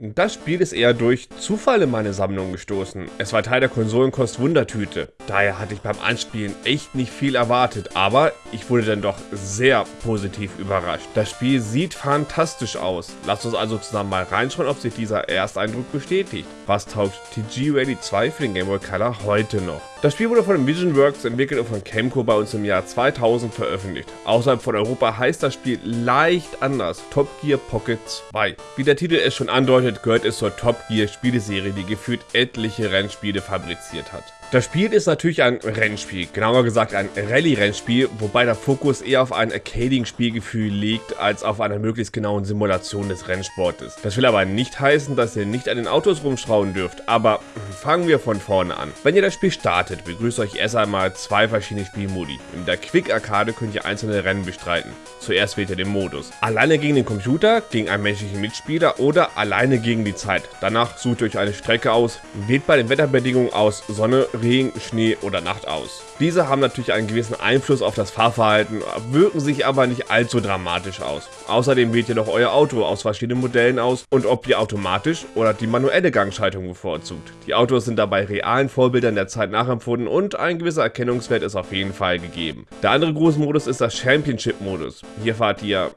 Das Spiel ist eher durch Zufall in meine Sammlung gestoßen. Es war Teil der Konsolenkost Wundertüte. Daher hatte ich beim Anspielen echt nicht viel erwartet, aber ich wurde dann doch sehr positiv überrascht. Das Spiel sieht fantastisch aus. Lasst uns also zusammen mal reinschauen, ob sich dieser Ersteindruck bestätigt. Was taugt TG Ready 2 für den Game Boy Color heute noch? Das Spiel wurde von Vision Works entwickelt und von Camco bei uns im Jahr 2000 veröffentlicht. Außerhalb von Europa heißt das Spiel leicht anders, Top Gear Pocket 2. Wie der Titel es schon andeutet, gehört es zur Top Gear Spieleserie, die gefühlt etliche Rennspiele fabriziert hat. Das Spiel ist natürlich ein Rennspiel, genauer gesagt ein Rallye-Rennspiel, wobei der Fokus eher auf ein Arcading-Spielgefühl liegt, als auf einer möglichst genauen Simulation des Rennsportes. Das will aber nicht heißen, dass ihr nicht an den Autos rumschrauben dürft, aber fangen wir von vorne an. Wenn ihr das Spiel startet, begrüßt euch erst einmal zwei verschiedene Spielmodi. In der Quick-Arcade könnt ihr einzelne Rennen bestreiten. Zuerst wählt ihr den Modus. Alleine gegen den Computer, gegen einen menschlichen Mitspieler oder alleine gegen die Zeit. Danach sucht ihr euch eine Strecke aus, wählt bei den Wetterbedingungen aus Sonne, Regen, Schnee oder Nacht aus. Diese haben natürlich einen gewissen Einfluss auf das Fahrverhalten, wirken sich aber nicht allzu dramatisch aus. Außerdem wählt ihr noch euer Auto aus verschiedenen Modellen aus und ob ihr automatisch oder die manuelle Gangschaltung bevorzugt. Die Autos sind dabei realen Vorbildern der Zeit nachempfunden und ein gewisser Erkennungswert ist auf jeden Fall gegeben. Der andere große Modus ist das Championship-Modus. Hier fahrt ihr,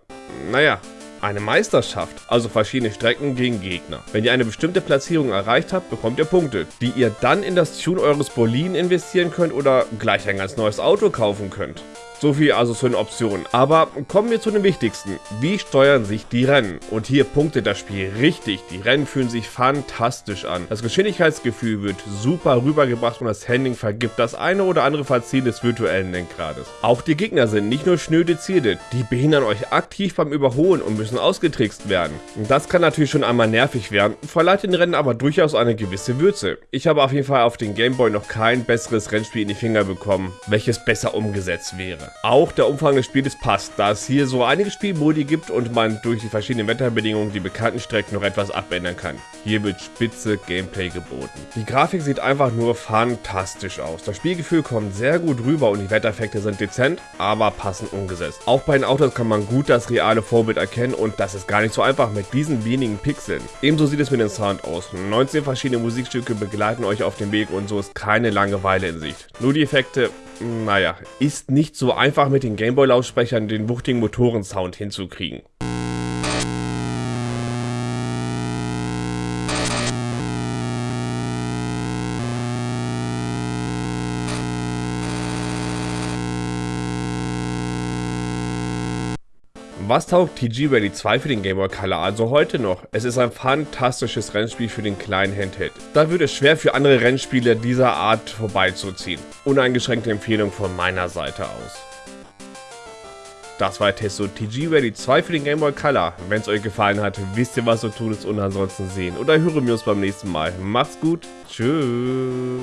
naja, eine Meisterschaft, also verschiedene Strecken gegen Gegner. Wenn ihr eine bestimmte Platzierung erreicht habt, bekommt ihr Punkte, die ihr dann in das Tune eures Boliden investieren könnt oder gleich ein ganz neues Auto kaufen könnt. So viel also zu den Optionen. Aber kommen wir zu den wichtigsten. Wie steuern sich die Rennen? Und hier punktet das Spiel richtig. Die Rennen fühlen sich fantastisch an. Das Geschwindigkeitsgefühl wird super rübergebracht und das Handling vergibt das eine oder andere Verziehen des virtuellen Lenkrades. Auch die Gegner sind nicht nur schnöde Ziele, die behindern euch aktiv beim Überholen und müssen ausgetrickst werden. Das kann natürlich schon einmal nervig werden, verleiht den Rennen aber durchaus eine gewisse Würze. Ich habe auf jeden Fall auf den Gameboy noch kein besseres Rennspiel in die Finger bekommen, welches besser umgesetzt wäre. Auch der Umfang des Spiels passt, da es hier so einige Spielmodi gibt und man durch die verschiedenen Wetterbedingungen die bekannten Strecken noch etwas abändern kann. Hier wird spitze Gameplay geboten. Die Grafik sieht einfach nur fantastisch aus. Das Spielgefühl kommt sehr gut rüber und die Wettereffekte sind dezent, aber passend umgesetzt. Auch bei den Autos kann man gut das reale Vorbild erkennen und das ist gar nicht so einfach mit diesen wenigen Pixeln. Ebenso sieht es mit dem Sound aus. 19 verschiedene Musikstücke begleiten euch auf dem Weg und so ist keine Langeweile in Sicht. Nur die Effekte naja, ist nicht so einfach mit den Gameboy-Lautsprechern den wuchtigen Motorensound hinzukriegen. Was taugt TG Rally 2 für den Game Boy Color also heute noch? Es ist ein fantastisches Rennspiel für den kleinen Handheld. Da wird es schwer für andere Rennspiele dieser Art vorbeizuziehen. Uneingeschränkte Empfehlung von meiner Seite aus. Das war Testo TG Ready 2 für den Game Boy Color. Wenn es euch gefallen hat, wisst ihr was zu tun ist und ansonsten sehen oder hören wir uns beim nächsten Mal. Macht's gut, tschüss.